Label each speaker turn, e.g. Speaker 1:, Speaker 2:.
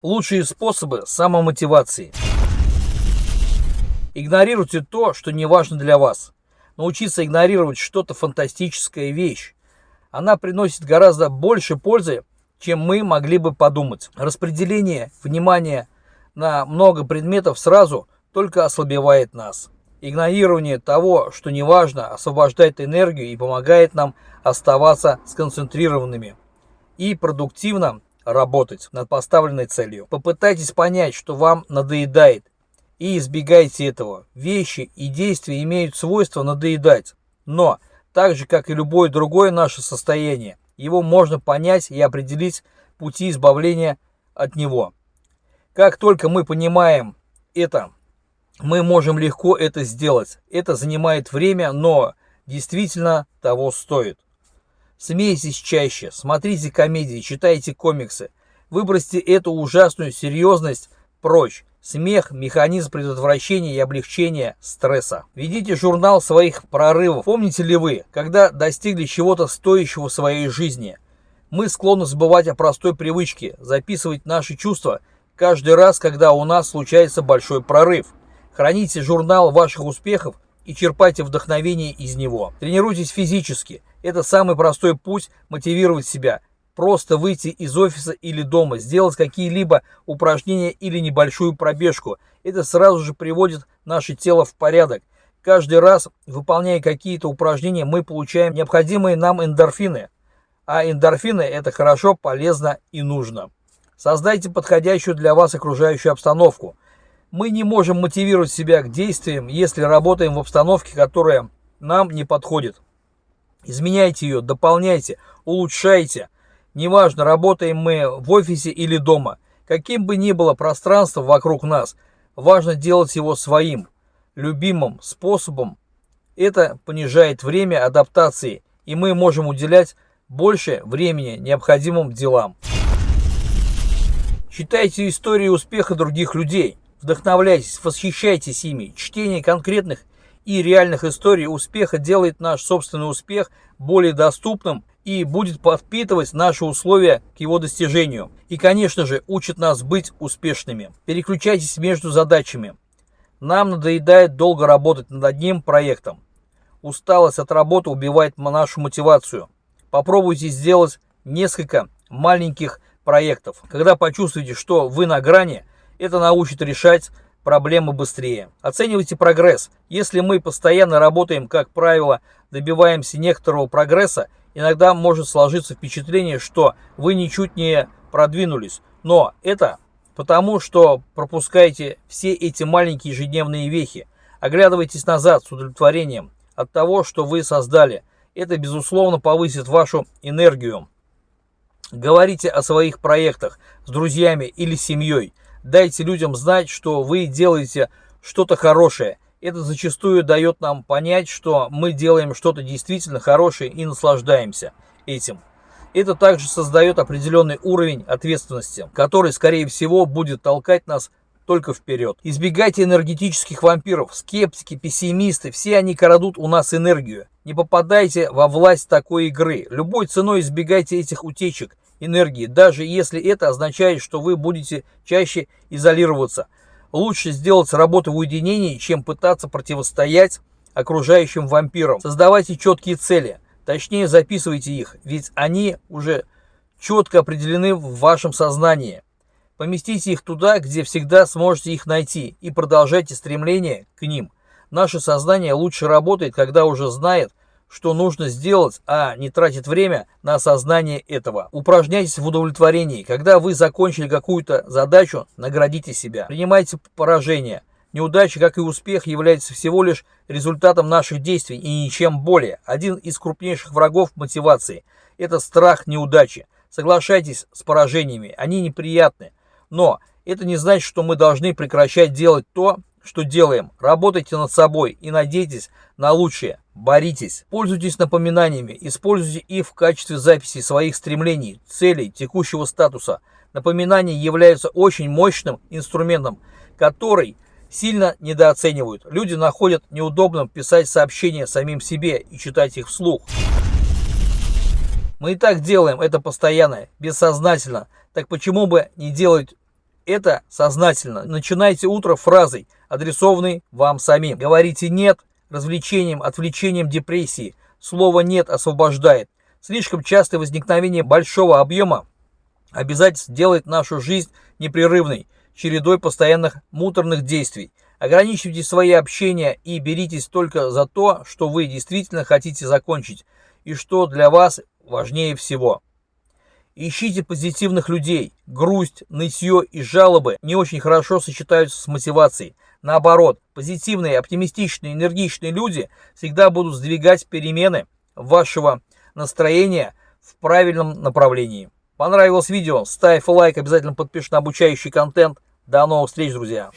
Speaker 1: Лучшие способы самомотивации. Игнорируйте то, что не важно для вас. Научиться игнорировать что-то фантастическая вещь. Она приносит гораздо больше пользы, чем мы могли бы подумать. Распределение внимания на много предметов сразу только ослабевает нас. Игнорирование того, что не важно, освобождает энергию и помогает нам оставаться сконцентрированными и продуктивно работать над поставленной целью. Попытайтесь понять, что вам надоедает, и избегайте этого. Вещи и действия имеют свойство надоедать, но, так же как и любое другое наше состояние, его можно понять и определить пути избавления от него. Как только мы понимаем это, мы можем легко это сделать. Это занимает время, но действительно того стоит. Смейтесь чаще, смотрите комедии, читайте комиксы. Выбросьте эту ужасную серьезность прочь. Смех – механизм предотвращения и облегчения стресса. Ведите журнал своих прорывов. Помните ли вы, когда достигли чего-то стоящего в своей жизни? Мы склонны забывать о простой привычке – записывать наши чувства каждый раз, когда у нас случается большой прорыв. Храните журнал ваших успехов и черпайте вдохновение из него. Тренируйтесь физически. Это самый простой путь мотивировать себя. Просто выйти из офиса или дома, сделать какие-либо упражнения или небольшую пробежку. Это сразу же приводит наше тело в порядок. Каждый раз, выполняя какие-то упражнения, мы получаем необходимые нам эндорфины. А эндорфины – это хорошо, полезно и нужно. Создайте подходящую для вас окружающую обстановку. Мы не можем мотивировать себя к действиям, если работаем в обстановке, которая нам не подходит. Изменяйте ее, дополняйте, улучшайте. Неважно, работаем мы в офисе или дома. Каким бы ни было пространство вокруг нас, важно делать его своим, любимым способом. Это понижает время адаптации, и мы можем уделять больше времени необходимым делам. Читайте истории успеха других людей, вдохновляйтесь, восхищайтесь ими. Чтение конкретных и реальных историй успеха делает наш собственный успех более доступным и будет подпитывать наши условия к его достижению. И, конечно же, учит нас быть успешными. Переключайтесь между задачами. Нам надоедает долго работать над одним проектом. Усталость от работы убивает нашу мотивацию. Попробуйте сделать несколько маленьких проектов. Когда почувствуете, что вы на грани, это научит решать проблемы быстрее. Оценивайте прогресс. Если мы постоянно работаем, как правило, добиваемся некоторого прогресса, иногда может сложиться впечатление, что вы ничуть не продвинулись. Но это потому, что пропускаете все эти маленькие ежедневные вехи. Оглядывайтесь назад с удовлетворением от того, что вы создали. Это, безусловно, повысит вашу энергию. Говорите о своих проектах с друзьями или семьей. Дайте людям знать, что вы делаете что-то хорошее. Это зачастую дает нам понять, что мы делаем что-то действительно хорошее и наслаждаемся этим. Это также создает определенный уровень ответственности, который, скорее всего, будет толкать нас только вперед. Избегайте энергетических вампиров, скептики, пессимисты, все они крадут у нас энергию. Не попадайте во власть такой игры. Любой ценой избегайте этих утечек энергии, даже если это означает, что вы будете чаще изолироваться. Лучше сделать работу в уединении, чем пытаться противостоять окружающим вампирам. Создавайте четкие цели, точнее записывайте их, ведь они уже четко определены в вашем сознании. Поместите их туда, где всегда сможете их найти, и продолжайте стремление к ним. Наше сознание лучше работает, когда уже знает, что нужно сделать, а не тратит время на осознание этого. Упражняйтесь в удовлетворении. Когда вы закончили какую-то задачу, наградите себя. Принимайте поражение. Неудача, как и успех, является всего лишь результатом наших действий и ничем более. Один из крупнейших врагов мотивации – это страх неудачи. Соглашайтесь с поражениями, они неприятны. Но это не значит, что мы должны прекращать делать то, что делаем. Работайте над собой и надейтесь на лучшее. Боритесь. Пользуйтесь напоминаниями. Используйте их в качестве записи своих стремлений, целей, текущего статуса. Напоминания являются очень мощным инструментом, который сильно недооценивают. Люди находят неудобным писать сообщения самим себе и читать их вслух. Мы и так делаем это постоянно, бессознательно. Так почему бы не делать это сознательно. Начинайте утро фразой, адресованной вам самим. Говорите «нет» развлечением, отвлечением депрессии. Слово «нет» освобождает. Слишком частое возникновение большого объема обязательств делает нашу жизнь непрерывной, чередой постоянных муторных действий. Ограничивайте свои общения и беритесь только за то, что вы действительно хотите закончить и что для вас важнее всего. Ищите позитивных людей. Грусть, нытье и жалобы не очень хорошо сочетаются с мотивацией. Наоборот, позитивные, оптимистичные, энергичные люди всегда будут сдвигать перемены вашего настроения в правильном направлении. Понравилось видео? Ставь лайк, обязательно подпишись на обучающий контент. До новых встреч, друзья!